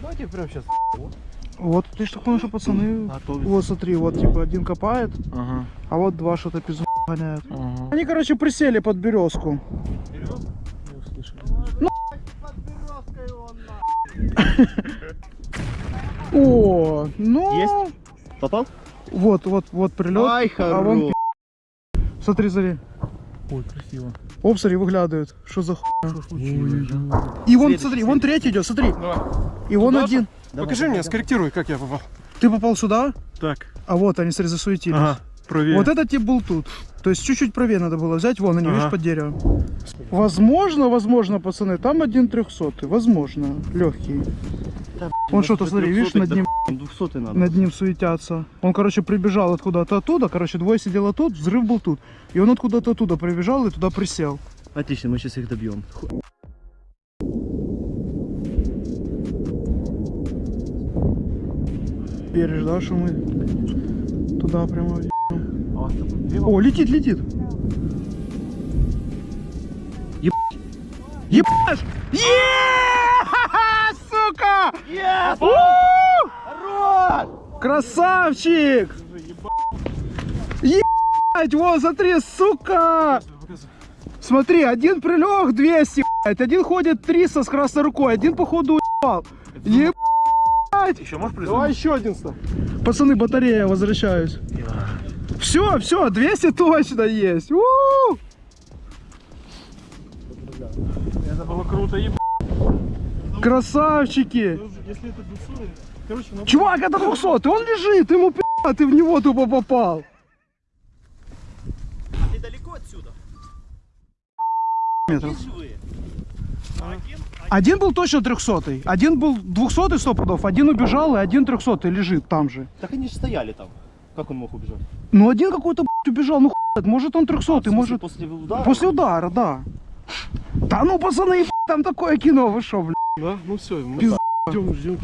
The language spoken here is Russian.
Давайте прямо сейчас. Вот, ты ж так понял, что пацаны... Готовится. Вот смотри, вот типа один копает, Ага. а вот два что-то пизду гоняют. Ага. Они, короче, присели под березку. О, ну... Есть? Попал? Вот, вот, вот прилет. Ай, а вон хорош. Смотри, смотри. Ой, красиво. Оп, смотри, выглядывает. Что за хуйня? И вон, смотри, вон третий идет, смотри. И вон Туда один. Покажи мне, скорректируй, как я попал. Ты попал сюда, Так. а вот они, смотри, засуетились. Ага, правее. Вот этот тип был тут. То есть чуть-чуть правее надо было взять. Вон они, Ага. видишь, под деревом. Возможно, возможно, пацаны, там один трехсотый. Возможно, легкий. Он что-то, смотри, видишь, над ним, 200 надо. над ним суетятся. Он, короче, прибежал откуда-то оттуда. Короче, двое сидело тут, взрыв был тут. И он откуда-то оттуда прибежал и туда присел. Отлично, мы сейчас их добьем. Веришь, да, что мы туда прямо въебем? О, летит, летит. Еб- Ебаш! Е! Сука! У! Красавчик! Ебать, вот, смотри, сука! Смотри, один прилег 200, блядь, один ходит 300 с красной рукой, один походу уебал. Ебать! Еще можешь Давай еще один ста. Пацаны, батарея, возвращаюсь. Все, все, 200 точно есть. У! Это было круто, еб... Красавчики! Если это 200, короче, надо... Чувак, это 200, он лежит, ему пи***, а ты в него тупо попал. Ты далеко отсюда? Метров. Живые. Один был точно 300 один был 200 сто пудов, один убежал, и один 300 лежит там же. Так они же стояли там. Как он мог убежать? Ну один какой-то убежал, ну хуй, может он 300 В смысле, может... После удара? После удара, да. Да ну, пацаны, там такое кино, вы шо, блядь. Да? Ну все, мы ждем, ждем.